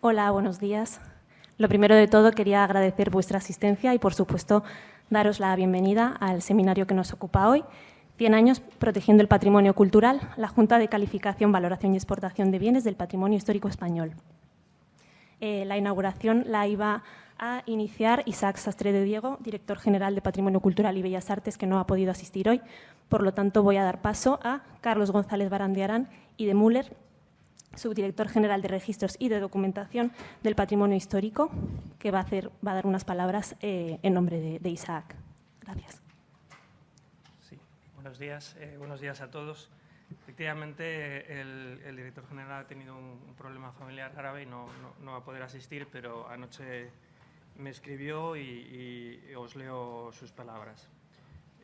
Hola, buenos días. Lo primero de todo, quería agradecer vuestra asistencia y, por supuesto, daros la bienvenida al seminario que nos ocupa hoy. 100 años protegiendo el patrimonio cultural, la Junta de Calificación, Valoración y Exportación de Bienes del Patrimonio Histórico Español. Eh, la inauguración la iba a iniciar Isaac Sastre de Diego, director general de Patrimonio Cultural y Bellas Artes, que no ha podido asistir hoy. Por lo tanto, voy a dar paso a Carlos González Barandiarán y de Müller, subdirector general de Registros y de Documentación del Patrimonio Histórico, que va a, hacer, va a dar unas palabras eh, en nombre de, Isaac. Gracias. Sí, buenos días, eh, buenos días a todos. Efectivamente, el, director general ha tenido un, problema familiar grave y no, va a poder asistir, pero anoche me escribió y, y os leo sus palabras.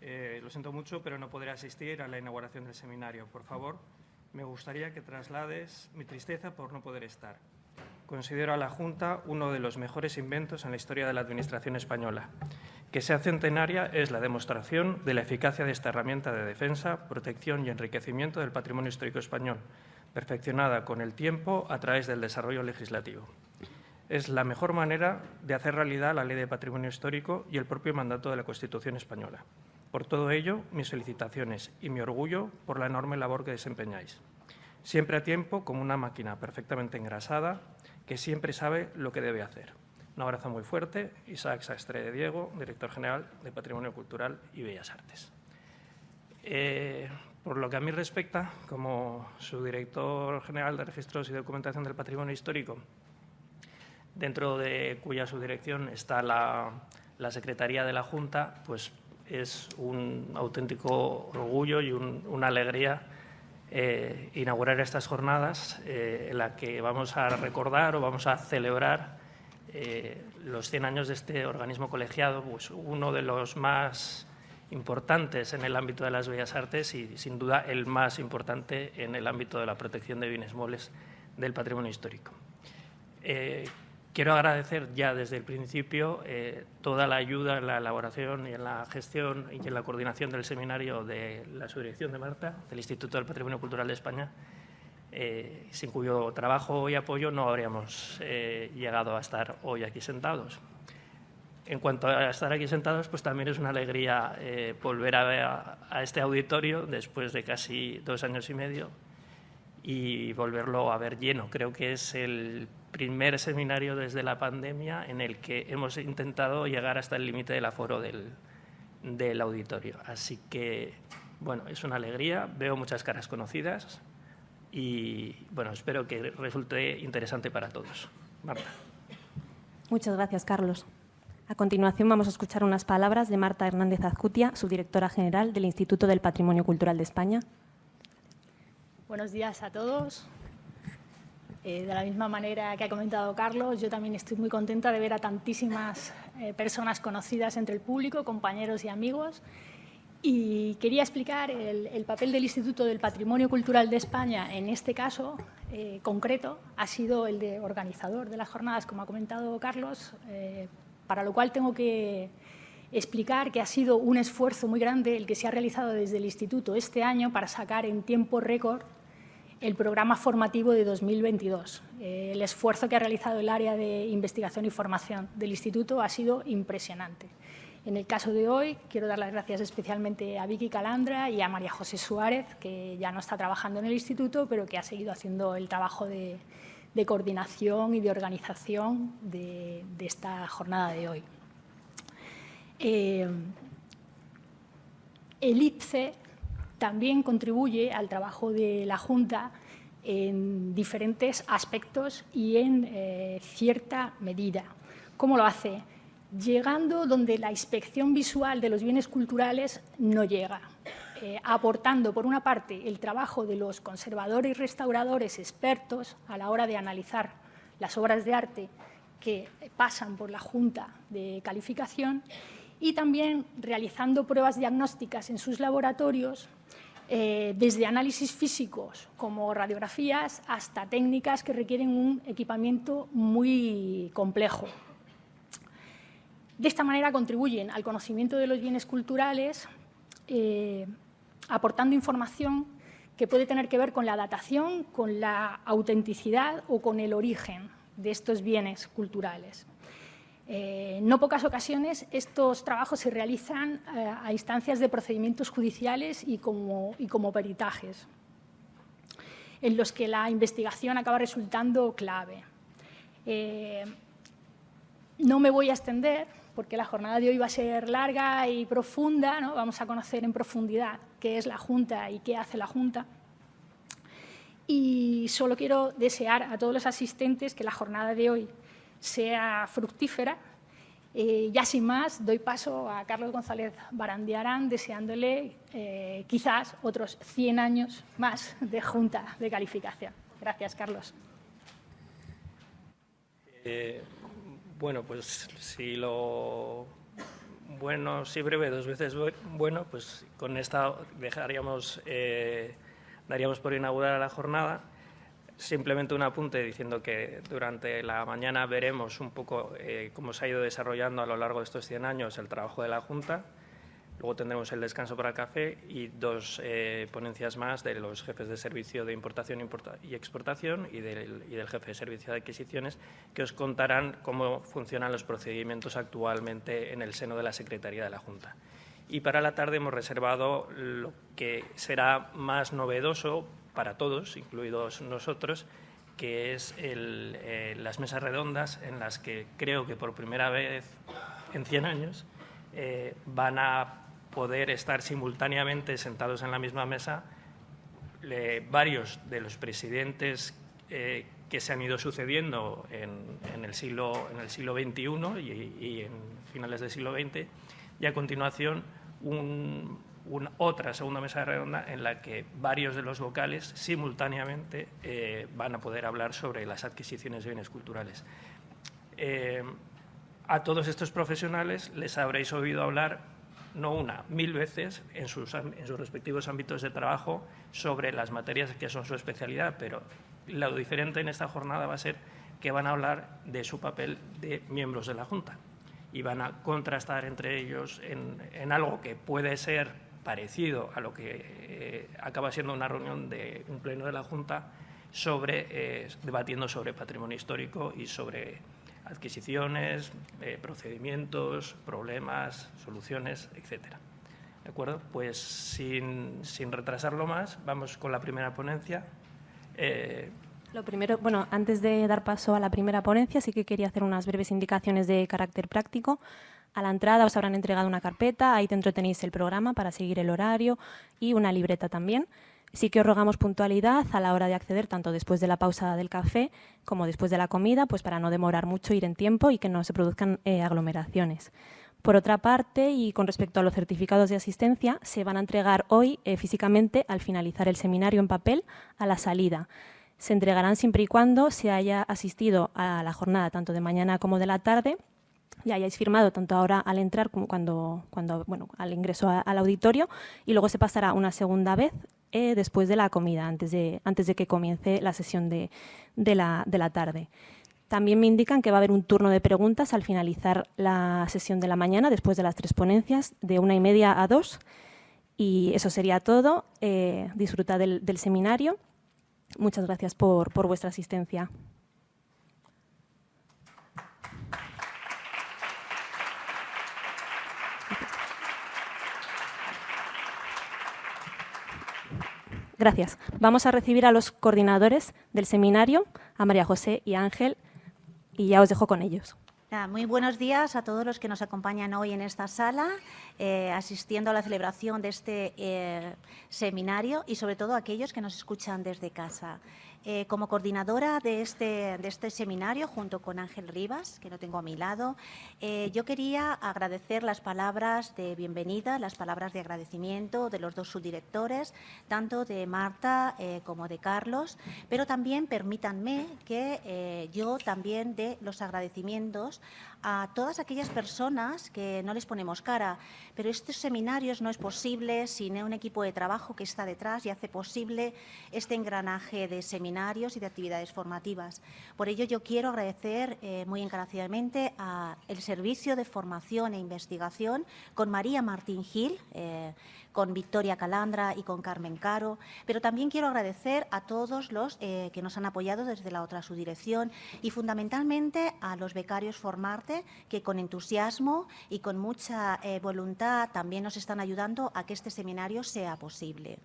Eh, lo siento mucho, pero no podré asistir a la inauguración del seminario. Por favor, me gustaría que traslades mi tristeza por no poder estar. Considero a la Junta uno de los mejores inventos en la historia de la Administración española. Que sea centenaria es la demostración de la eficacia de esta herramienta de defensa, protección y enriquecimiento del patrimonio histórico español, perfeccionada con el tiempo a través del desarrollo legislativo. Es la mejor manera de hacer realidad la Ley de Patrimonio Histórico y el propio mandato de la Constitución española. Por todo ello, mis felicitaciones y mi orgullo por la enorme labor que desempeñáis. Siempre a tiempo, como una máquina perfectamente engrasada, que siempre sabe lo que debe hacer. Un abrazo muy fuerte, Isaac Sastre de Diego, director general de Patrimonio Cultural y Bellas Artes. Eh, por lo que a mí respecta, como subdirector general de Registros y Documentación del Patrimonio Histórico, dentro de cuya subdirección está la, Secretaría de la Junta, pues es un auténtico orgullo y un, una alegría eh, inaugurar estas jornadas eh, en las que vamos a recordar o vamos a celebrar eh, los 100 años de este organismo colegiado, pues uno de los más importantes en el ámbito de las bellas artes y, sin duda, el más importante en el ámbito de la protección de bienes muebles del patrimonio histórico. Quiero agradecer ya desde el principio eh, toda la ayuda en la elaboración y en la gestión y en la coordinación del seminario de la subdirección de Marta, del Instituto del Patrimonio Cultural de España, eh, sin cuyo trabajo y apoyo no habríamos eh, llegado a estar hoy aquí sentados. En cuanto a estar aquí sentados, pues también es una alegría volver a a, a este auditorio después de casi dos años y medio y volverlo a ver lleno. Creo que es el primer seminario desde la pandemia en el que hemos intentado llegar hasta el límite del aforo del, del, auditorio. Así que, bueno, es una alegría, veo muchas caras conocidas y, bueno, espero que resulte interesante para todos. Marta. Muchas gracias, Carlos. A continuación vamos a escuchar unas palabras de Marta Hernández Azcutia, subdirectora general del Instituto del Patrimonio Cultural de España. Buenos días a todos. Eh, de la misma manera que ha comentado Carlos, yo también estoy muy contenta de ver a tantísimas eh, personas conocidas entre el público, compañeros y amigos. Y quería explicar el, el, papel del Instituto del Patrimonio Cultural de España en este caso eh, concreto. Ha sido el de organizador de las jornadas, como ha comentado Carlos, para lo cual tengo que explicar que ha sido un esfuerzo muy grande el que se ha realizado desde el Instituto este año para sacar en tiempo récord el programa formativo de 2022. Eh, el esfuerzo que ha realizado el área de investigación y formación del Instituto ha sido impresionante. En el caso de hoy, quiero dar las gracias especialmente a Vicky Calandra y a María José Suárez, que ya no está trabajando en el Instituto, pero que ha seguido haciendo el trabajo de, coordinación y de organización de, esta jornada de hoy. Eh, el IPCE también contribuye al trabajo de la Junta en diferentes aspectos y en eh, cierta medida. ¿Cómo lo hace? Llegando donde la inspección visual de los bienes culturales no llega, eh, aportando, por una parte, el trabajo de los conservadores y restauradores expertos a la hora de analizar las obras de arte que pasan por la Junta de Calificación y también realizando pruebas diagnósticas en sus laboratorios eh, desde análisis físicos como radiografías hasta técnicas que requieren un equipamiento muy complejo. De esta manera contribuyen al conocimiento de los bienes culturales, eh, aportando información que puede tener que ver con la datación, con la autenticidad o con el origen de estos bienes culturales. Eh, en no pocas ocasiones estos trabajos se realizan eh, a instancias de procedimientos judiciales y como, peritajes, en los que la investigación acaba resultando clave. Eh, no me voy a extender porque la jornada de hoy va a ser larga y profunda, ¿no? vamos a conocer en profundidad qué es la Junta y qué hace la Junta. Y solo quiero desear a todos los asistentes que la jornada de hoy sea fructífera. Eh, ya sin más, doy paso a Carlos González Barandiarán, deseándole eh, quizás otros 100 años más de Junta de Calificación. Gracias, Carlos. Eh, bueno, pues si lo bueno, si breve, dos veces bueno, pues con esta dejaríamos, daríamos por inaugurada la jornada. Simplemente un apunte diciendo que durante la mañana veremos un poco eh, cómo se ha ido desarrollando a lo largo de estos 100 años el trabajo de la Junta. Luego tendremos el descanso para el café y dos eh, ponencias más de los jefes de servicio de importación y exportación y del, y del, jefe de servicio de adquisiciones que os contarán cómo funcionan los procedimientos actualmente en el seno de la Secretaría de la Junta. Y para la tarde hemos reservado lo que será más novedoso para todos, incluidos nosotros, que es eh, las mesas redondas en las que creo que por primera vez en 100 años eh, van a poder estar simultáneamente sentados en la misma mesa varios de los presidentes eh, que se han ido sucediendo en, el, siglo, en el siglo XXI y, y en finales del siglo XX y a continuación un, otra segunda mesa redonda en la que varios de los vocales simultáneamente eh, van a poder hablar sobre las adquisiciones de bienes culturales. Eh, a todos estos profesionales les habréis oído hablar no una, mil veces en sus, en sus respectivos ámbitos de trabajo sobre las materias que son su especialidad, pero lo diferente en esta jornada va a ser que van a hablar de su papel de miembros de la Junta y van a contrastar entre ellos en, en algo que puede ser parecido a lo que eh, acaba siendo una reunión de un pleno de la Junta sobre, eh, debatiendo sobre patrimonio histórico y sobre adquisiciones, eh, procedimientos, problemas, soluciones, etcétera. ¿De acuerdo? Pues sin, sin, retrasarlo más, vamos con la primera ponencia. Lo primero, bueno, antes de dar paso a la primera ponencia, sí que quería hacer unas breves indicaciones de carácter práctico. A la entrada os habrán entregado una carpeta, ahí dentro tenéis el programa para seguir el horario y una libreta también. Sí que os rogamos puntualidad a la hora de acceder, tanto después de la pausa del café como después de la comida, pues para no demorar mucho, ir en tiempo y que no se produzcan eh, aglomeraciones. Por otra parte, y con respecto a los certificados de asistencia, se van a entregar hoy eh, físicamente al finalizar el seminario en papel a la salida. Se entregarán siempre y cuando se haya asistido a la jornada tanto de mañana como de la tarde y hayáis firmado tanto ahora al entrar como cuando, cuando bueno, al ingreso al auditorio y luego se pasará una segunda vez eh, después de la comida, antes de, antes de que comience la sesión de, de, la, de la tarde. También me indican que va a haber un turno de preguntas al finalizar la sesión de la mañana, después de las tres ponencias, de una y media a dos. Y eso sería todo. Eh, disfruta del, del, seminario. Muchas gracias por, por vuestra asistencia. Gracias. Vamos a recibir a los coordinadores del seminario, a María José y Ángel, y ya os dejo con ellos. Muy buenos días a todos los que nos acompañan hoy en esta sala, eh, asistiendo a la celebración de este eh, seminario y sobre todo a aquellos que nos escuchan desde casa. Eh, como coordinadora de este, de este seminario, junto con Ángel Rivas, que lo tengo a mi lado, eh, yo quería agradecer las palabras de bienvenida, las palabras de agradecimiento de los dos subdirectores, tanto de Marta eh, como de Carlos, pero también permítanme que yo también dé los agradecimientos a todas aquellas personas que no les ponemos cara, pero estos seminarios no es posible sin un equipo de trabajo que está detrás y hace posible este engranaje de seminarios y de actividades formativas. Por ello, yo quiero agradecer eh, muy encarecidamente al Servicio de Formación e Investigación con María Martín Gil, eh, con Victoria Calandra y con Carmen Caro, pero también quiero agradecer a todos los eh, que nos han apoyado desde la otra subdirección y fundamentalmente a los becarios Formarte que con entusiasmo y con mucha eh, voluntad también nos están ayudando a que este seminario sea posible.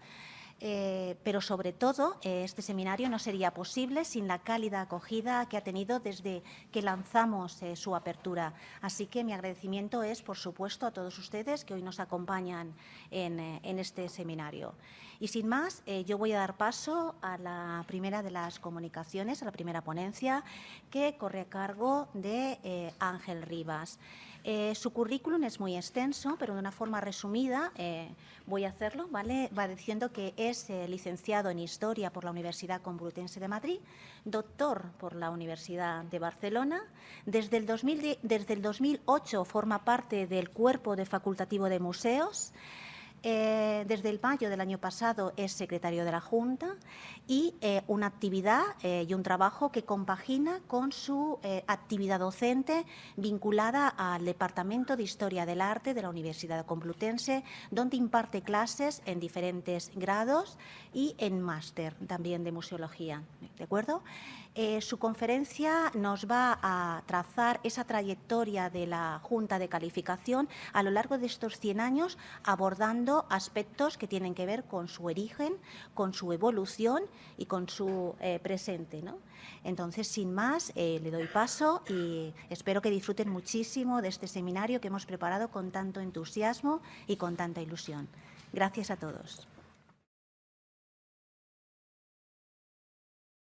Eh, pero sobre todo eh, este seminario no sería posible sin la cálida acogida que ha tenido desde que lanzamos eh, su apertura. Así que mi agradecimiento es, por supuesto, a todos ustedes que hoy nos acompañan en, en este seminario. Y sin más, yo voy a dar paso a la primera de las comunicaciones, a la primera ponencia, que corre a cargo de Ángel Rivas. Eh, su currículum es muy extenso, pero de una forma resumida eh, voy a hacerlo. ¿vale? Va diciendo que es eh, licenciado en Historia por la Universidad Complutense de Madrid, doctor por la Universidad de Barcelona. Desde el, desde el 2008 forma parte del Cuerpo de Facultativo de Museos. Eh, desde el mayo del año pasado es secretario de la Junta y eh, una actividad eh, y un trabajo que compagina con su actividad docente vinculada al Departamento de Historia del Arte de la Universidad Complutense, donde imparte clases en diferentes grados y en máster también de museología. ¿De acuerdo? Eh, su conferencia nos va a trazar esa trayectoria de la Junta de Calificación a lo largo de estos 100 años, abordando aspectos que tienen que ver con su origen, con su evolución y con su eh, presente. Entonces, sin más, eh, le doy paso y espero que disfruten muchísimo de este seminario que hemos preparado con tanto entusiasmo y con tanta ilusión. Gracias a todos.